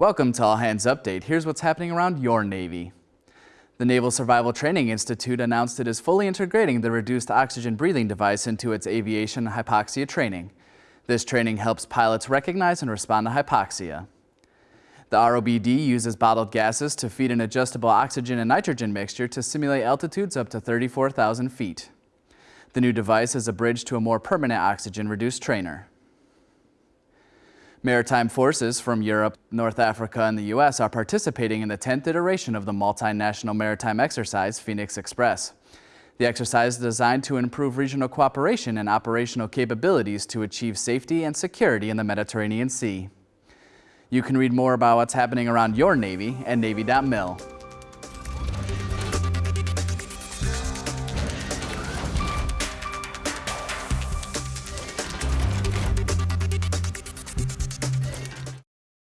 Welcome to All Hands Update. Here's what's happening around your Navy. The Naval Survival Training Institute announced it is fully integrating the reduced oxygen breathing device into its aviation hypoxia training. This training helps pilots recognize and respond to hypoxia. The ROBD uses bottled gases to feed an adjustable oxygen and nitrogen mixture to simulate altitudes up to 34,000 feet. The new device is a bridge to a more permanent oxygen-reduced trainer. Maritime forces from Europe, North Africa, and the U.S. are participating in the 10th iteration of the multinational maritime exercise, Phoenix Express. The exercise is designed to improve regional cooperation and operational capabilities to achieve safety and security in the Mediterranean Sea. You can read more about what's happening around your Navy at Navy.mil.